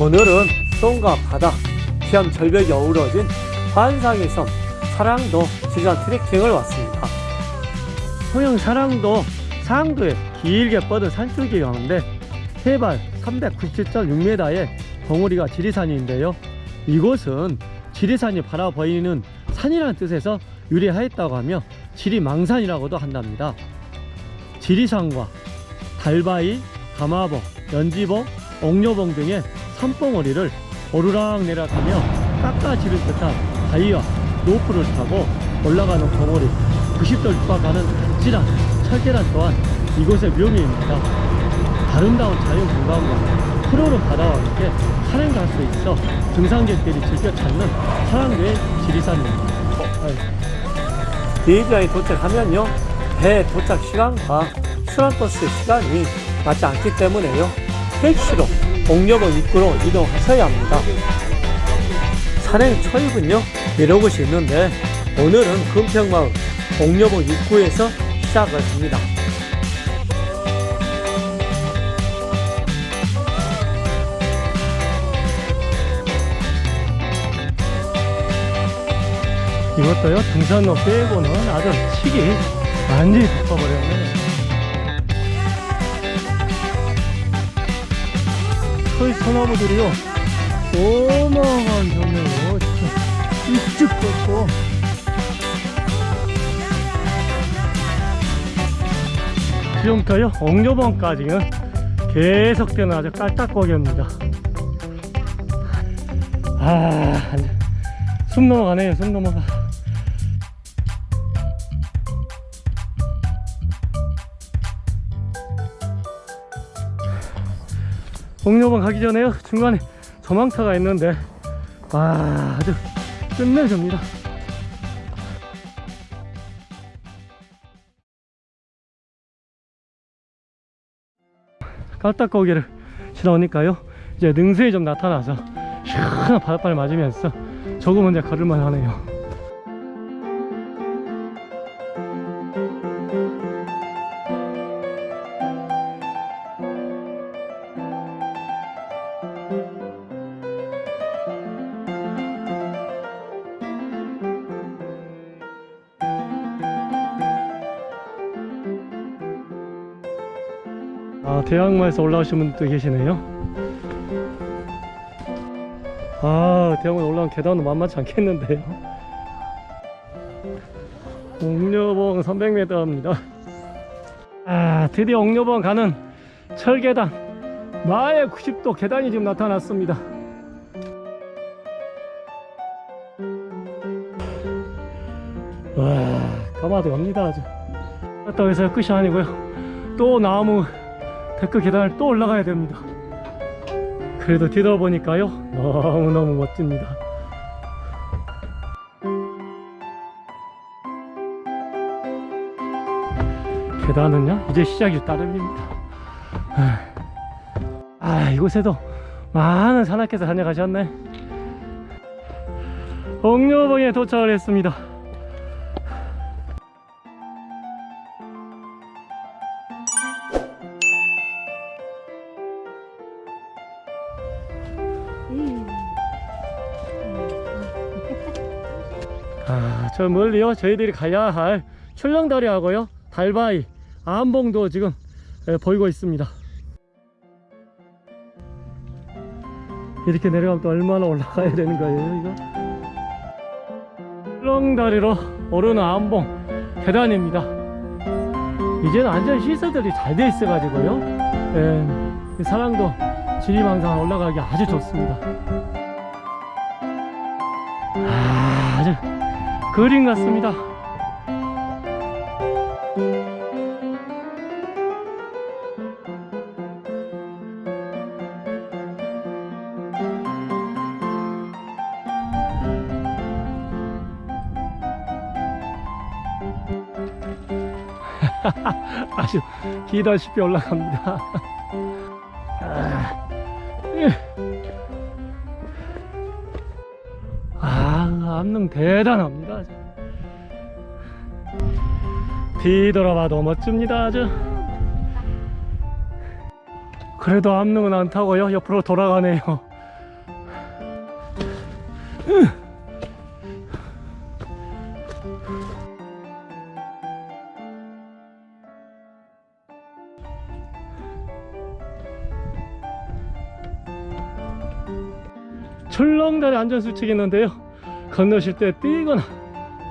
오늘은 송과 바다, 태안 절벽이 어우러진 환상의 섬 사랑도 지리산 트레킹을 왔습니다. 소형 사랑도 상도에 길게 뻗은 산줄기 가운데 해발 397.6m의 덩어리가 지리산인데요. 이곳은 지리산이 바라 보이는 산이라는 뜻에서 유래하였다고 하며 지리망산이라고도 한답니다. 지리산과 달바위, 가마봉, 연지봉, 옥녀봉 등의 산봉우리를 오르락 내락하며 깎아지를 듯한 바위와 로프를 타고 올라가는 봉우리 90도 육박하는 아찔한 철계란 또한 이곳의 묘미입니다. 아름다운 자연 공간과 바다와 함께 산행 갈수 있어. 등산객들이 즐겨 찾는 사랑도의 지리산입니다. 비행장에 도착하면요. 배 도착 시간과 순환버스 시간이 맞지 않기 때문에요. 택시로 옥녀봉 입구로 이동하셔야 합니다. 산행 초입은요. 여러 곳이 있는데 오늘은 금평마을 옥녀봉 입구에서 시작을 합니다 이것도요. 등산로 빼고는 아주 칙이 완전히 덮어버렸네. 저희 소나무들이요 어마어마한 종류로 쭉쭉 뻗고 지금부터요 옥녀봉까지는 계속되는 아주 깔딱거기입니다. 아, 숨 넘어가네요, 숨 넘어가. 옥녀봉 가기 전에요, 중간에 저망차가 있는데, 와, 아주 끝내줍니다. 깔딱거기를 지나오니까요, 이제 능수에 좀 나타나서 시원한 바닷바를 맞으면서 조금 이제 걸을만 하네요 아 대학마에서 올라오신 분도 계시네요. 아 대학원 올라온 계단은 만만치 않겠는데요? 옥녀봉 300m입니다. 아 드디어 옥녀봉 가는 철계단. 마의 90도 계단이 지금 나타났습니다. 와 가마도 갑니다 아주. 갔다 해서 끝이 아니고요. 또 나무 데크 계단을 또 올라가야 됩니다. 그래도 뒤돌아보니까요 너무너무 멋집니다. 계단은요 이제 시작이 따름입니다. 아 이곳에도 많은 산악회에서 다녀가셨네. 옥녀봉에 도착을 했습니다 저 멀리요 저희들이 가야 할 출렁다리하고요 달바위 암봉도 지금 예, 보이고 있습니다. 이렇게 내려가면 또 얼마나 올라가야 되는 거예요 이거? 출렁다리로 오르는 암봉 계단입니다. 이제는 완전 시설들이 잘 돼 있어 가지고요. 예, 사랑도 지리망상 올라가기 아주 좋습니다 그림 같습니다. 아주 기다시피 올라갑니다. 아, 암릉 대단합니다 뒤돌아봐도 멋집니다 아주. 그래도 암릉은 안 타고요. 옆으로 돌아가네요. 출렁다리 안전수칙이 있는데요. 건너실 때 뛰거나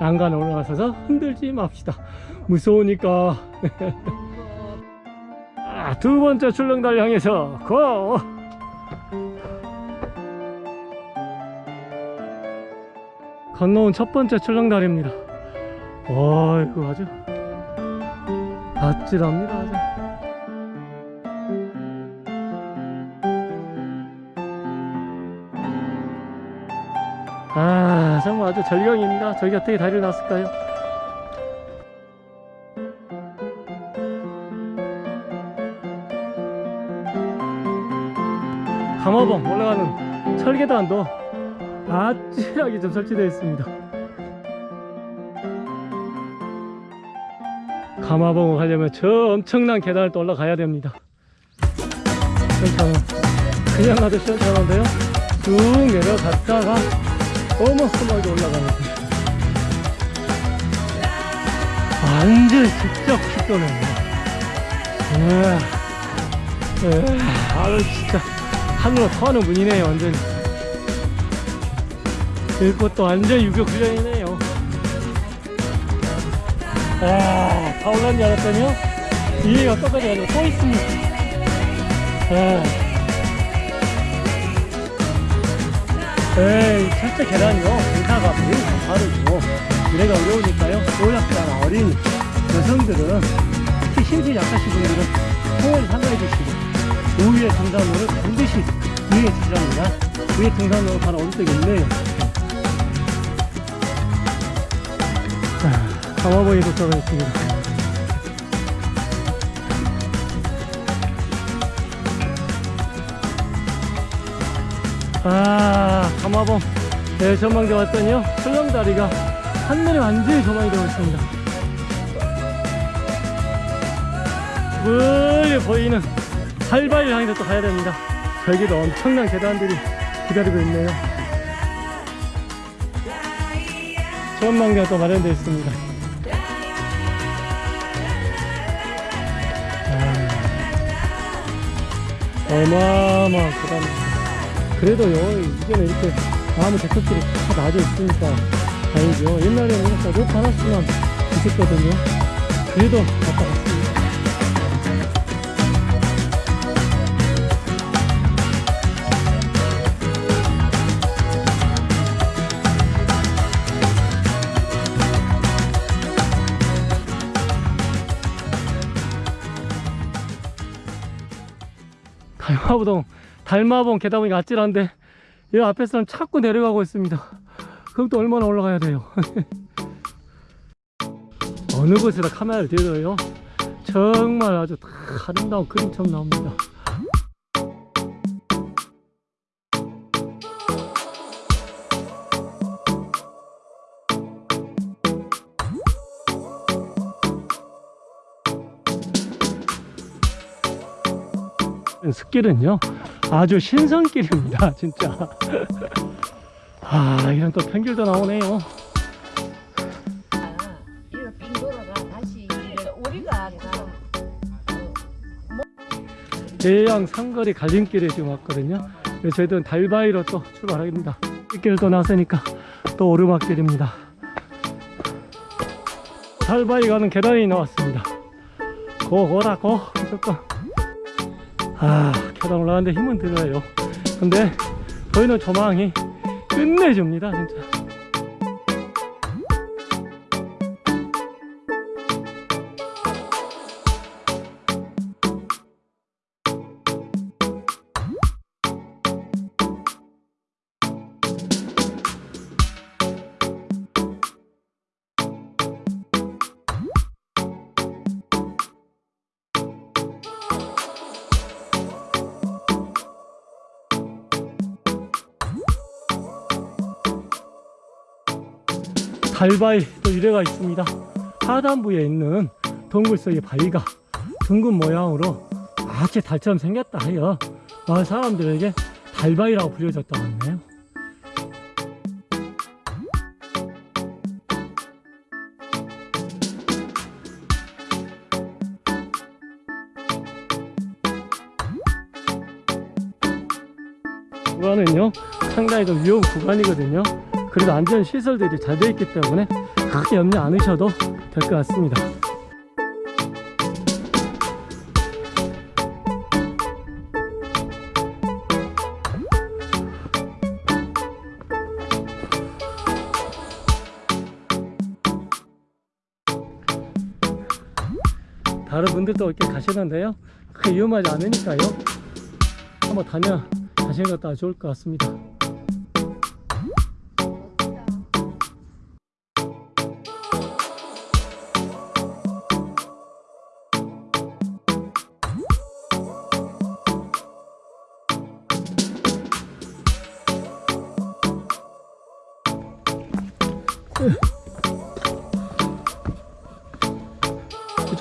난간에 올라가서 흔들지 맙시다 무서우니까. 아, 두 번째 출렁다리 향해서 고! 건너온 첫 번째 출렁다리입니다. 어이구 아주 아찔합니다 아주. 아 정말 아주 절경입니다. 저기 어떻게 다리를 놨을까요 감화봉 올라가는 철계단도 아찔하게 좀 설치되어 있습니다. 감화봉을 가려면 저 엄청난 계단을 또 올라가야 됩니다. 시원찮아. 그냥 가도 시원찮은데요? 쭉 내려갔다가 어마어마하게 올라가는 완전 직접 축도네요 아유 진짜 하늘로 터는 분이네 요 완전히. 이것도 완전 유교 훈련이네요. 아, 다 올라온 줄 알았더니요? 위에 어떡하지? 아니고 또 있습니다. 아. 에이 첫째 계단이요 공사가 매우 가파르고 미래가 어려우니까요. 노약자나 어린 여성들은 특히 힘이 약하신 분들은 통을 상가해 주시고 우위의 등산로를 반드시 위에 주시랍니다. 위에 등산로가 바로 오른쪽에 있네요 자, 강화봉에 도착하겠습니다. 아 감화봉 네, 전망대 왔더니요. 설렁다리가 한눈에 완전히 조망이 되어 있습니다. 멀리 보이는 할바위 향해서 또 가야 됩니다. 저기도 엄청난 계단들이 기다리고 있네요. 전망대가 또 마련되어 있습니다. 아, 어마어마한 계단입니다 그래도 요 이제는 이렇게 나무 데크길이 다 나져 있으니까 다행이죠. 옛날에는 이렇게 로프 하나씩만 있었거든요. 그래도 갔다 달마봉 달마봉 계단 보니까 아찔한데 이 앞에서는 자꾸 내려가고 있습니다. 그럼 또 얼마나 올라가야 돼요? 어느 곳에다 카메라를 대도요? 정말 아주 다 아름다운 그림처럼 나옵니다 숲길은요 아주 신선길입니다 진짜. 아 이런 또 편길도 나오네요. 우리가 대양 상거리 갈림길에 지금 왔거든요. 저희들은 달바위로 또 출발합니다. 길을 또 나서니까 또 오르막길입니다. 달바위 가는 계단이 나왔습니다. 고고라 고. 무조건 아 계단 올라가는데 힘은 들어요. 근데 보이는 조망이 끝내줍니다 진짜 달바위 또 유래가 있습니다. 하단부에 있는 동굴 속의 바위가 둥근 모양으로 마치 달처럼 생겼다 하여 마을 사람들에게 달바위라고 불려졌다고 하네요. 구간은요 상당히 좀 위험 구간이거든요 그래도 안전 시설들이 잘 되어 있기 때문에 크게 염려 안 하셔도 될 것 같습니다. 다른 분들도 이렇게 가시는데요. 크게 위험하지 않으니까요. 한번 다녀 가시는 것도 좋을 것 같습니다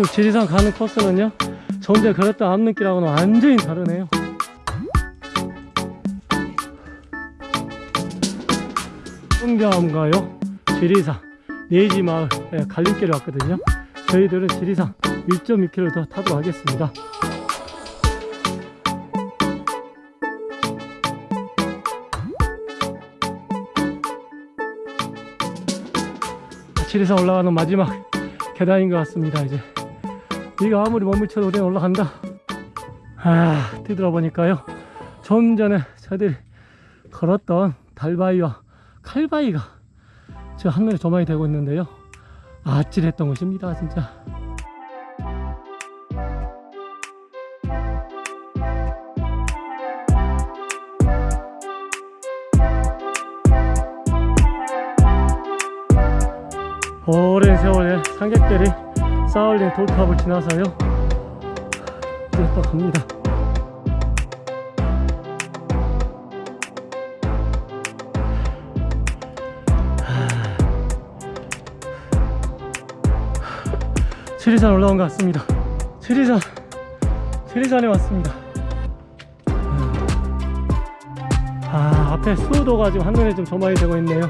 이쪽 지리산 가는 코스는요? 저 혼자 걸었던 앞눈길하고는 완전히 다르네요. 흥자암가요 지리산 네지마을 예, 갈림길에 왔거든요. 저희들은 지리산 1.2km 더 타도록 하겠습니다. 지리산 올라가는 마지막 계단인 것 같습니다 이제 비가 아무리 머물쳐도 우리는 올라간다. 아 뒤돌아보니까요. 좀 전에 저희들이 걸었던 달바위와 칼바위가 저 한눈에 조망이 되고 있는데요. 아찔했던 곳입니다 진짜. 오랜 세월에 상객들이 쌓아올린 돌탑을 지나서요. 이제 또 갑니다. 지리산 올라온 것 같습니다. 지리산 지리산에 왔습니다. 아 앞에 수도가 지금 한눈에 좀 조망이 되고 있네요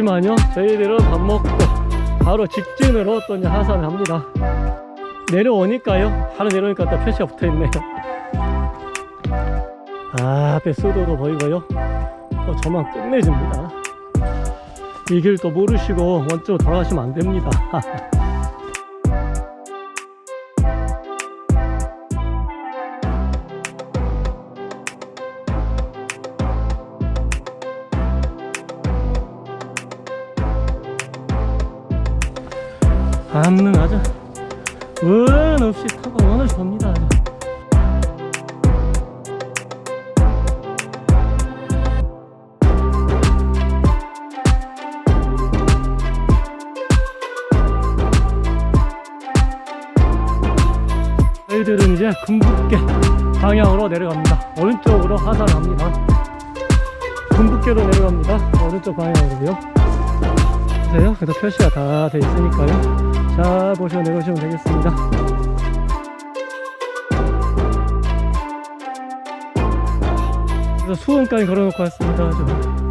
높지만요 저희들은 밥 먹고 바로 직진으로 또 이제 하산을 합니다. 내려오니까요 하루 내려오니까 또 표시가 붙어 있네요. 아 앞에 수도도 보이고요. 또 저만 끝내줍니다. 이 길 또 모르시고 원쪽으로 돌아가시면 안 됩니다 암능 아주 원 없이 타고 원을 봅니다. 아주. 저희들은 이제 금북계 방향으로 내려갑니다. 오른쪽으로 하산을 합니다 금북계로 내려갑니다. 오른쪽 방향으로요 보세요? 그래도 표시가 다 돼 있으니까요. 잘 보시고 내려오시면 되겠습니다. 그래서 수원까지 걸어놓고 왔습니다 좀.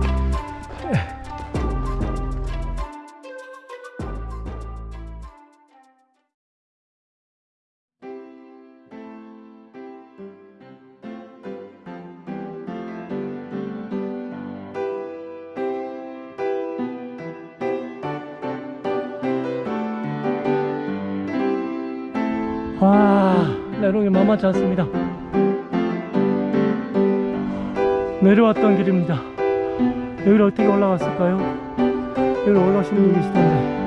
와 내려오기 만만치 않습니다. 내려왔던 길입니다. 여기를 어떻게 올라갔을까요? 여기를 올라오시는 분이 계시던데